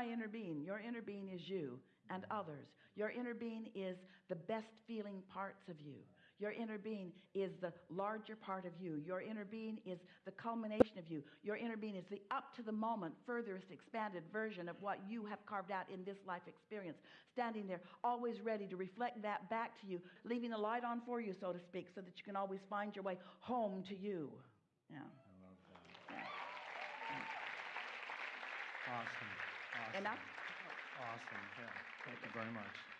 my inner being your inner being is you and others. Your inner being is the best feeling parts of you. Your inner being is the larger part of you. Your inner being is the culmination of you. Your inner being is the up to the moment furthest expanded version of what you have carved out in this life experience. Standing there always ready to reflect that back to you leaving the light on for you so to speak so that you can always find your way home to you. Yeah. Awesome. Awesome. I Awesome. Yeah. Thank you very much.